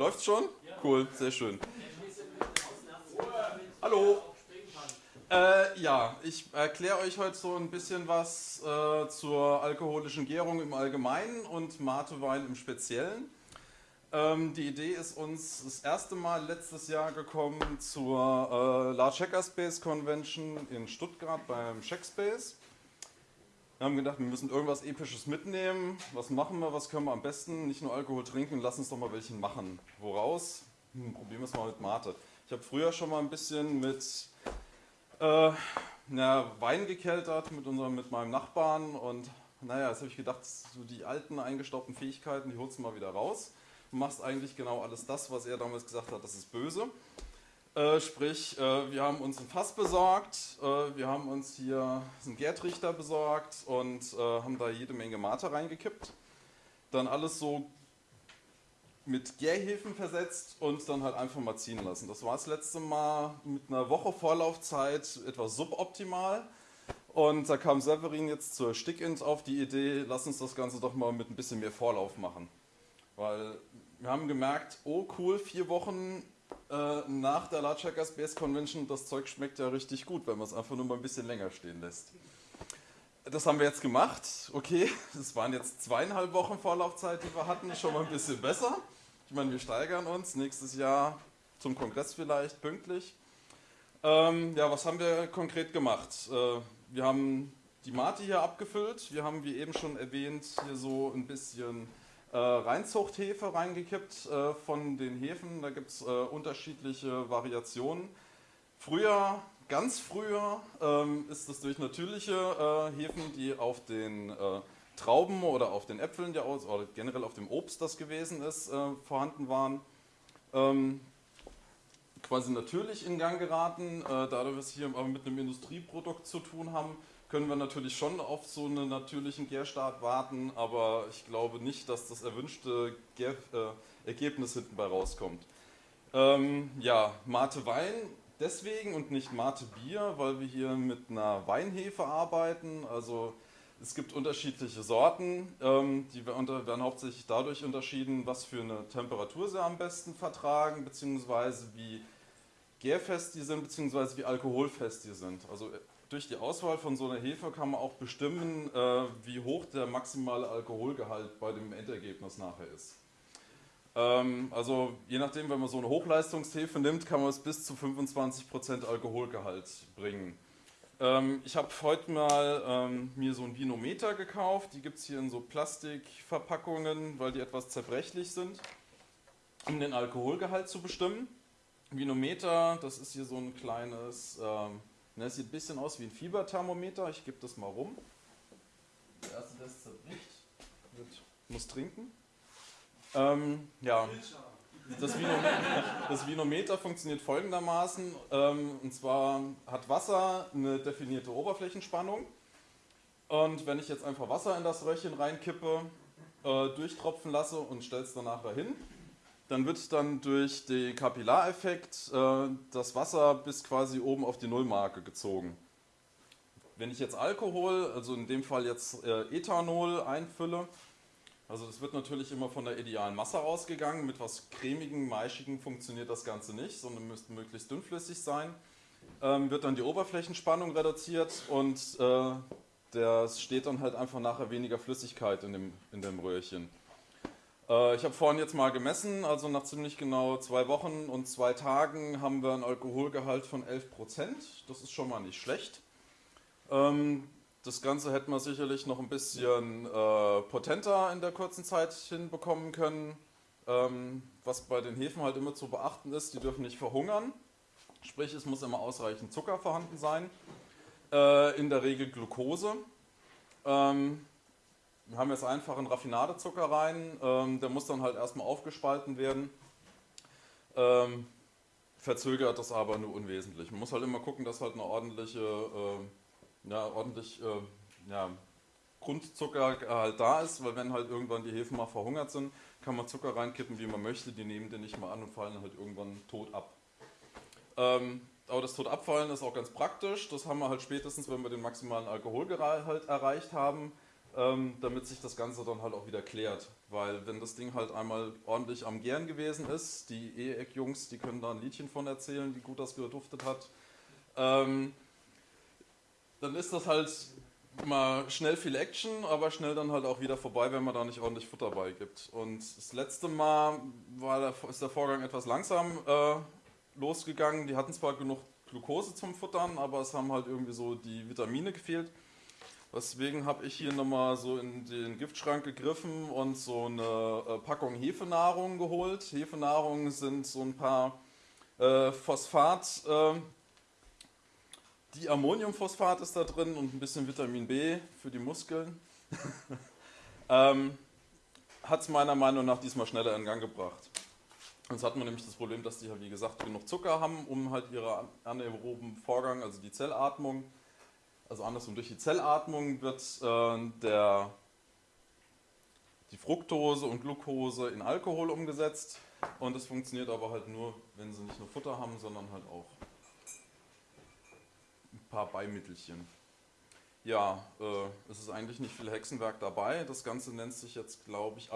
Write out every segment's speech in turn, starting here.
Läuft schon? Cool, sehr schön. Hallo. Äh, ja, ich erkläre euch heute so ein bisschen was äh, zur alkoholischen Gärung im Allgemeinen und Matewein im Speziellen. Ähm, die Idee ist uns das erste Mal letztes Jahr gekommen zur äh, Large Hackerspace Convention in Stuttgart beim Checkspace. Wir haben gedacht, wir müssen irgendwas Episches mitnehmen. Was machen wir, was können wir am besten? Nicht nur Alkohol trinken, lass uns doch mal welchen machen. Woraus? Hm, probieren wir es mal mit Mate. Ich habe früher schon mal ein bisschen mit äh, na, Wein gekeltert mit, unserem, mit meinem Nachbarn und naja, jetzt habe ich gedacht, so die alten eingestaubten Fähigkeiten, die holst du mal wieder raus. Du machst eigentlich genau alles das, was er damals gesagt hat, das ist böse. Äh, sprich, äh, wir haben uns ein Fass besorgt, äh, wir haben uns hier einen Gärtrichter besorgt und äh, haben da jede Menge Mate reingekippt. Dann alles so mit Gärhefen versetzt und dann halt einfach mal ziehen lassen. Das war das letzte Mal mit einer Woche Vorlaufzeit etwas suboptimal. Und da kam Severin jetzt zur Stickint auf die Idee, lass uns das Ganze doch mal mit ein bisschen mehr Vorlauf machen. Weil wir haben gemerkt, oh cool, vier Wochen äh, nach der Large Base Convention, das Zeug schmeckt ja richtig gut, wenn man es einfach nur mal ein bisschen länger stehen lässt. Das haben wir jetzt gemacht. Okay, es waren jetzt zweieinhalb Wochen Vorlaufzeit, die wir hatten, schon mal ein bisschen besser. Ich meine, wir steigern uns nächstes Jahr zum Kongress vielleicht pünktlich. Ähm, ja, was haben wir konkret gemacht? Äh, wir haben die Mate hier abgefüllt. Wir haben, wie eben schon erwähnt, hier so ein bisschen äh, Reinzuchthefe reingekippt äh, von den Hefen. Da gibt es äh, unterschiedliche Variationen. Früher, ganz früher, ähm, ist das durch natürliche äh, Hefen, die auf den äh, Trauben oder auf den Äpfeln ja, oder generell auf dem Obst, das gewesen ist, äh, vorhanden waren. Ähm, quasi natürlich in Gang geraten, da wir es hier aber mit einem Industrieprodukt zu tun haben, können wir natürlich schon auf so einen natürlichen Gärstart warten, aber ich glaube nicht, dass das erwünschte Gär, äh, Ergebnis hinten bei rauskommt. Ähm, ja, Mate Wein deswegen und nicht Mate Bier, weil wir hier mit einer Weinhefe arbeiten. Also es gibt unterschiedliche Sorten, ähm, die werden hauptsächlich dadurch unterschieden, was für eine Temperatur sie am besten vertragen, beziehungsweise wie gärfest die sind, beziehungsweise wie alkoholfest die sind. Also durch die Auswahl von so einer Hefe kann man auch bestimmen, äh, wie hoch der maximale Alkoholgehalt bei dem Endergebnis nachher ist. Ähm, also je nachdem, wenn man so eine Hochleistungshefe nimmt, kann man es bis zu 25% Alkoholgehalt bringen. Ähm, ich habe heute mal ähm, mir so ein Vinometer gekauft, die gibt es hier in so Plastikverpackungen, weil die etwas zerbrechlich sind, um den Alkoholgehalt zu bestimmen. Vinometer, das ist hier so ein kleines ähm, Ne, das sieht ein bisschen aus wie ein Fieberthermometer. Ich gebe das mal rum. Der erste, der es zerbricht, wird, muss trinken. Ähm, ja, das Vinometer, das Vinometer, funktioniert folgendermaßen. Ähm, und zwar hat Wasser eine definierte Oberflächenspannung. Und wenn ich jetzt einfach Wasser in das Röhrchen reinkippe, äh, durchtropfen lasse und stelle es danach dahin, dann wird dann durch den Kapillareffekt äh, das Wasser bis quasi oben auf die Nullmarke gezogen. Wenn ich jetzt Alkohol, also in dem Fall jetzt äh, Ethanol einfülle, also es wird natürlich immer von der idealen Masse ausgegangen, mit was cremigen, maischigen funktioniert das Ganze nicht, sondern müsste möglichst dünnflüssig sein, ähm, wird dann die Oberflächenspannung reduziert und äh, das steht dann halt einfach nachher weniger Flüssigkeit in dem, in dem Röhrchen. Äh, ich habe vorhin jetzt mal gemessen, also nach ziemlich genau zwei Wochen und zwei Tagen haben wir einen Alkoholgehalt von 11%. Das ist schon mal nicht schlecht. Ähm, das Ganze hätten wir sicherlich noch ein bisschen äh, potenter in der kurzen Zeit hinbekommen können. Ähm, was bei den Hefen halt immer zu beachten ist, die dürfen nicht verhungern. Sprich, es muss immer ausreichend Zucker vorhanden sein. Äh, in der Regel Glucose. Ähm, haben jetzt einfach einen Raffinadezucker rein, ähm, der muss dann halt erstmal aufgespalten werden. Ähm, verzögert das aber nur unwesentlich. Man muss halt immer gucken, dass halt eine ordentliche, äh, ja, ordentlich äh, ja, Grundzucker halt da ist, weil wenn halt irgendwann die Hefen mal verhungert sind, kann man Zucker reinkippen, wie man möchte, die nehmen den nicht mal an und fallen halt irgendwann tot ab. Ähm, aber das Totabfallen ist auch ganz praktisch, das haben wir halt spätestens, wenn wir den maximalen Alkoholgehalt erreicht haben, ähm, damit sich das Ganze dann halt auch wieder klärt. Weil wenn das Ding halt einmal ordentlich am Gären gewesen ist, die E-Eck-Jungs, die können da ein Liedchen von erzählen, wie gut das geduftet hat, ähm, dann ist das halt mal schnell viel Action, aber schnell dann halt auch wieder vorbei, wenn man da nicht ordentlich Futter beigibt. Und das letzte Mal war der, ist der Vorgang etwas langsam äh, losgegangen. Die hatten zwar genug Glucose zum Futtern, aber es haben halt irgendwie so die Vitamine gefehlt. Deswegen habe ich hier nochmal so in den Giftschrank gegriffen und so eine äh, Packung Hefenahrung geholt. Hefenahrung sind so ein paar äh, Phosphat, äh, Diammoniumphosphat ist da drin und ein bisschen Vitamin B für die Muskeln. ähm, Hat es meiner Meinung nach diesmal schneller in Gang gebracht. Sonst hat man nämlich das Problem, dass die ja wie gesagt genug Zucker haben, um halt ihren anaeroben Vorgang, also die Zellatmung, also andersrum, durch die Zellatmung wird äh, der, die Fructose und Glucose in Alkohol umgesetzt und es funktioniert aber halt nur, wenn sie nicht nur Futter haben, sondern halt auch ein paar Beimittelchen. Ja, äh, es ist eigentlich nicht viel Hexenwerk dabei. Das Ganze nennt sich jetzt, glaube ich,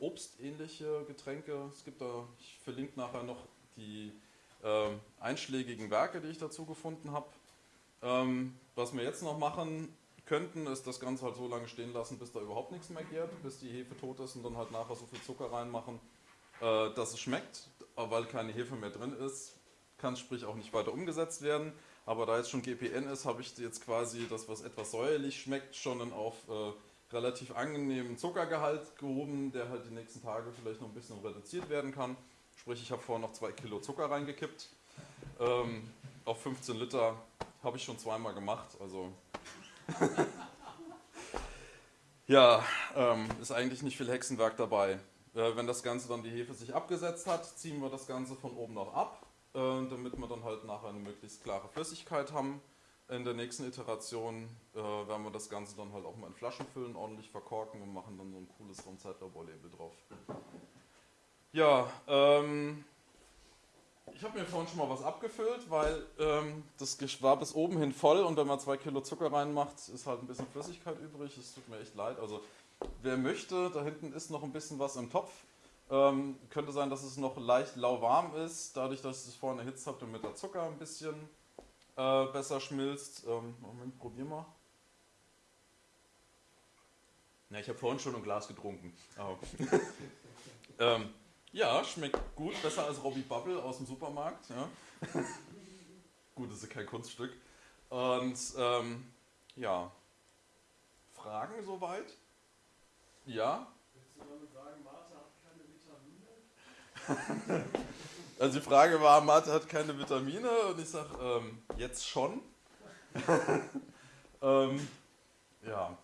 obstähnliche Getränke. Es gibt da, ich verlinke nachher noch die äh, einschlägigen Werke, die ich dazu gefunden habe. Ähm, was wir jetzt noch machen könnten, ist das Ganze halt so lange stehen lassen, bis da überhaupt nichts mehr geht, bis die Hefe tot ist und dann halt nachher so viel Zucker reinmachen, äh, dass es schmeckt. Aber weil keine Hefe mehr drin ist, kann sprich auch nicht weiter umgesetzt werden. Aber da jetzt schon GPN ist, habe ich jetzt quasi das, was etwas säuerlich schmeckt, schon auf äh, relativ angenehmen Zuckergehalt gehoben, der halt die nächsten Tage vielleicht noch ein bisschen reduziert werden kann. Sprich, ich habe vorher noch zwei Kilo Zucker reingekippt. Ähm, auf 15 Liter habe ich schon zweimal gemacht. Also ja, ähm, ist eigentlich nicht viel Hexenwerk dabei. Äh, wenn das Ganze dann die Hefe sich abgesetzt hat, ziehen wir das Ganze von oben noch ab, äh, damit wir dann halt nachher eine möglichst klare Flüssigkeit haben. In der nächsten Iteration äh, werden wir das Ganze dann halt auch mal in Flaschen füllen, ordentlich verkorken und machen dann so ein cooles Raumzeitlabor-Label drauf. Ja, ähm, ich habe mir vorhin schon mal was abgefüllt, weil ähm, das war bis oben hin voll und wenn man zwei Kilo Zucker reinmacht, ist halt ein bisschen Flüssigkeit übrig. Es tut mir echt leid. Also wer möchte, da hinten ist noch ein bisschen was im Topf. Ähm, könnte sein, dass es noch leicht lauwarm ist, dadurch, dass ich es vorhin erhitzt habe, damit der Zucker ein bisschen äh, besser schmilzt. Ähm, Moment, probier mal. Ja, ich habe vorhin schon ein Glas getrunken. Oh. ähm, ja, schmeckt gut, besser als Robbie Bubble aus dem Supermarkt. Ja. gut, das ist kein Kunststück. Und ähm, ja, Fragen soweit? Ja? Willst du damit sagen, Mate hat keine Vitamine? also die Frage war, Mate hat keine Vitamine und ich sage, ähm, jetzt schon. ähm, ja,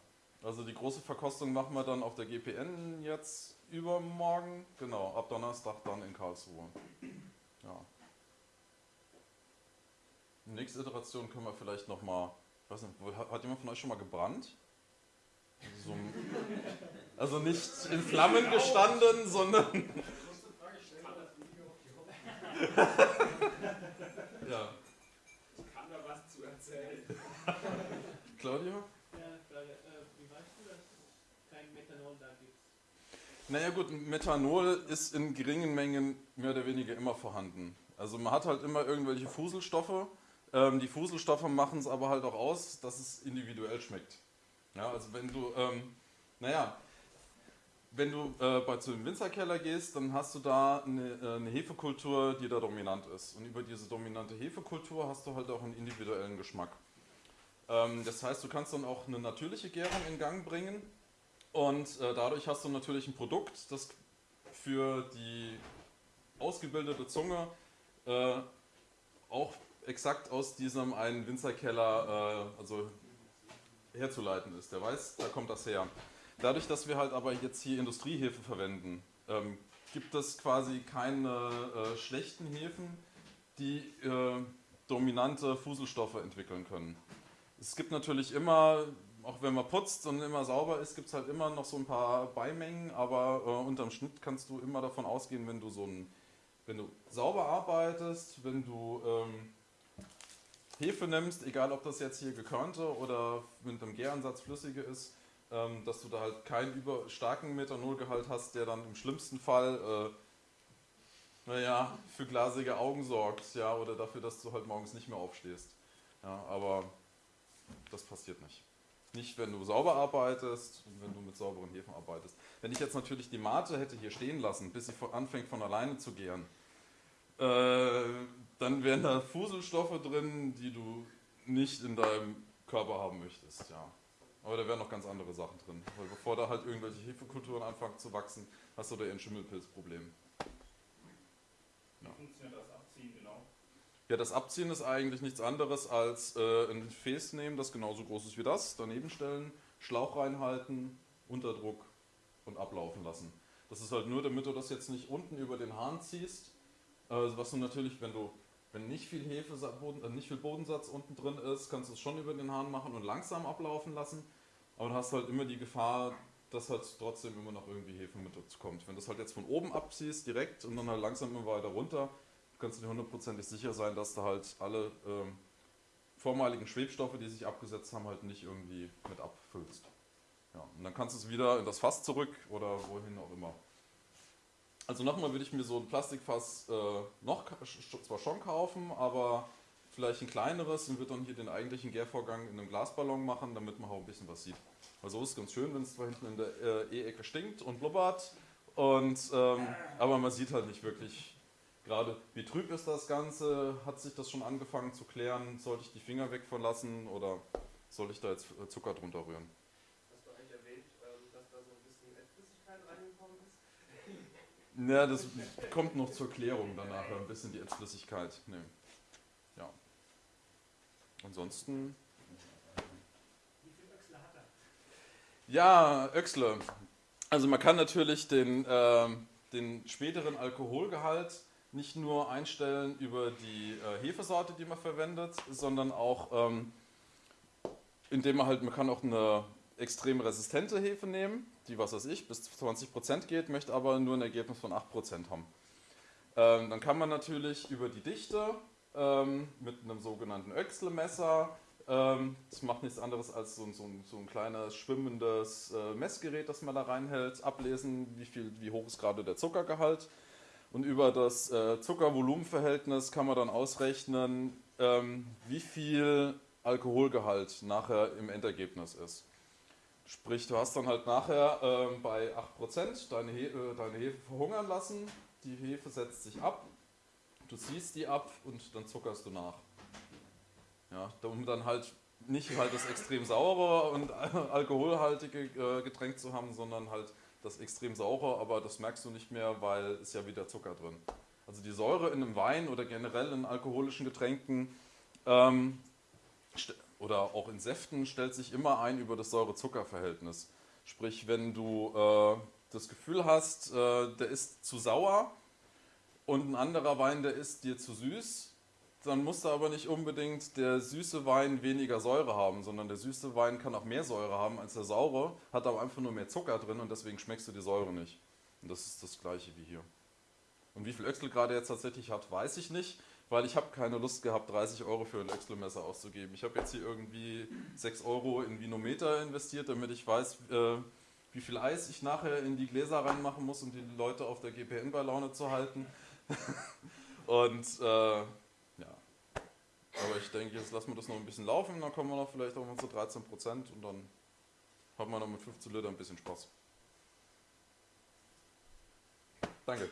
also die große Verkostung machen wir dann auf der GPN jetzt übermorgen, genau, ab Donnerstag dann in Karlsruhe. Ja. Nächste Iteration können wir vielleicht nochmal, weiß nicht, hat jemand von euch schon mal gebrannt? So, also nicht in Flammen gestanden, sondern. ja. Ich kann da was zu erzählen. Claudia? Ja, Frage, äh, wie weißt du, dass es kein Methanol da gibt? Naja gut, Methanol ist in geringen Mengen mehr oder weniger immer vorhanden. Also man hat halt immer irgendwelche Fuselstoffe. Ähm, die Fuselstoffe machen es aber halt auch aus, dass es individuell schmeckt. Ja, also wenn du, ähm, naja, wenn du äh, bei, zu dem Winzerkeller gehst, dann hast du da eine, äh, eine Hefekultur, die da dominant ist. Und über diese dominante Hefekultur hast du halt auch einen individuellen Geschmack. Ähm, das heißt, du kannst dann auch eine natürliche Gärung in Gang bringen und äh, dadurch hast du natürlich ein Produkt, das für die ausgebildete Zunge äh, auch exakt aus diesem einen Winzerkeller äh, also herzuleiten ist. Der weiß, da kommt das her. Dadurch, dass wir halt aber jetzt hier Industriehefe verwenden, ähm, gibt es quasi keine äh, schlechten Hefen, die äh, dominante Fuselstoffe entwickeln können. Es gibt natürlich immer auch wenn man putzt und immer sauber ist, gibt es halt immer noch so ein paar Beimengen, aber äh, unterm Schnitt kannst du immer davon ausgehen, wenn du so ein, wenn du sauber arbeitest, wenn du ähm, Hefe nimmst, egal ob das jetzt hier gekörnte oder mit einem Gäransatz flüssige ist, ähm, dass du da halt keinen über starken Methanolgehalt hast, der dann im schlimmsten Fall, äh, naja, für glasige Augen sorgt, ja, oder dafür, dass du halt morgens nicht mehr aufstehst. Ja, aber das passiert nicht. Nicht, wenn du sauber arbeitest wenn du mit sauberen Hefen arbeitest. Wenn ich jetzt natürlich die Mate hätte hier stehen lassen, bis sie anfängt von alleine zu gären, äh, dann wären da Fuselstoffe drin, die du nicht in deinem Körper haben möchtest, ja. Aber da wären noch ganz andere Sachen drin. Weil bevor da halt irgendwelche Hefekulturen anfangen zu wachsen, hast du da eher ein Schimmelpilzproblem. Wie funktioniert das Abziehen genau? Ja, das Abziehen ist eigentlich nichts anderes als äh, ein Gefäß nehmen, das genauso groß ist wie das, daneben stellen, Schlauch reinhalten, Unterdruck und ablaufen lassen. Das ist halt nur, damit du das jetzt nicht unten über den Hahn ziehst, äh, was du natürlich, wenn du wenn nicht viel Hefe, Boden, äh, nicht viel Bodensatz unten drin ist, kannst du es schon über den Hahn machen und langsam ablaufen lassen. Aber du hast halt immer die Gefahr, dass halt trotzdem immer noch irgendwie Hefe mit dazu kommt. Wenn du das halt jetzt von oben abziehst, direkt und dann halt langsam immer weiter runter, kannst du dir hundertprozentig sicher sein, dass du halt alle ähm, vormaligen Schwebstoffe, die sich abgesetzt haben, halt nicht irgendwie mit abfüllst. Ja, und dann kannst du es wieder in das Fass zurück oder wohin auch immer. Also nochmal würde ich mir so ein Plastikfass äh, noch zwar schon kaufen, aber vielleicht ein kleineres und würde dann hier den eigentlichen Gärvorgang in einem Glasballon machen, damit man auch ein bisschen was sieht. Also so ist ganz schön, wenn es zwar hinten in der äh, E-Ecke stinkt und blubbert, und, ähm, aber man sieht halt nicht wirklich gerade, wie trüb ist das Ganze, hat sich das schon angefangen zu klären, sollte ich die Finger weg von lassen oder soll ich da jetzt äh, Zucker drunter rühren? Hast du eigentlich erwähnt, ähm, dass da so ein bisschen Fettflüssigkeit reingekommen ist? Ja, das kommt noch zur Klärung danach, ein bisschen die Ätzflüssigkeit. Nee. Ja. Ansonsten, Wie viel Öchsle hat er? ja, Öxle. Also man kann natürlich den, ähm, den späteren Alkoholgehalt nicht nur einstellen über die äh, Hefesorte, die man verwendet, sondern auch ähm, indem man halt, man kann auch eine extrem resistente Hefe nehmen, die, was weiß ich, bis 20% geht, möchte aber nur ein Ergebnis von 8% haben. Ähm, dann kann man natürlich über die Dichte ähm, mit einem sogenannten Öchsle-Messer, ähm, das macht nichts anderes als so, ein- so, so ein kleines schwimmendes äh, Messgerät, das man da reinhält, ablesen, wie, viel, wie hoch ist gerade der Zuckergehalt. Und über das äh, Zucker-Volumen-Verhältnis kann man dann ausrechnen, ähm, wie viel Alkoholgehalt nachher im Endergebnis ist. Sprich, du hast dann halt nachher ähm, bei 8% deine, He äh, deine Hefe verhungern lassen, die Hefe setzt sich ab, du ziehst die ab und dann zuckerst du nach. Ja, um dann halt nicht halt das extrem saure und alkoholhaltige äh, Getränk zu haben, sondern halt das extrem saure, aber das merkst du nicht mehr, weil ist ja wieder Zucker drin. Also die Säure in einem Wein oder generell in alkoholischen Getränken ähm, oder auch in Säften stellt sich immer ein über das Säure-Zucker-Verhältnis. Sprich, wenn du äh, das Gefühl hast, äh, der ist zu sauer und ein anderer Wein, der ist dir zu süß, dann muss da aber nicht unbedingt der süße Wein weniger Säure haben, sondern der süße Wein kann auch mehr Säure haben als der saure, hat aber einfach nur mehr Zucker drin und deswegen schmeckst du die Säure nicht. Und das ist das gleiche wie hier. Und wie viel Öxel gerade jetzt tatsächlich hat, weiß ich nicht, weil ich habe keine Lust gehabt, 30 Euro für ein Öxelmesser auszugeben. Ich habe jetzt hier irgendwie 6 Euro in Vinometer investiert, damit ich weiß, äh, wie viel Eis ich nachher in die Gläser reinmachen muss, um die Leute auf der GPN bei Laune zu halten. und äh, aber ich denke, jetzt lassen wir das noch ein bisschen laufen, dann kommen wir noch vielleicht auf unsere 13 Prozent und dann haben wir noch mit 15 Liter ein bisschen Spaß. Danke.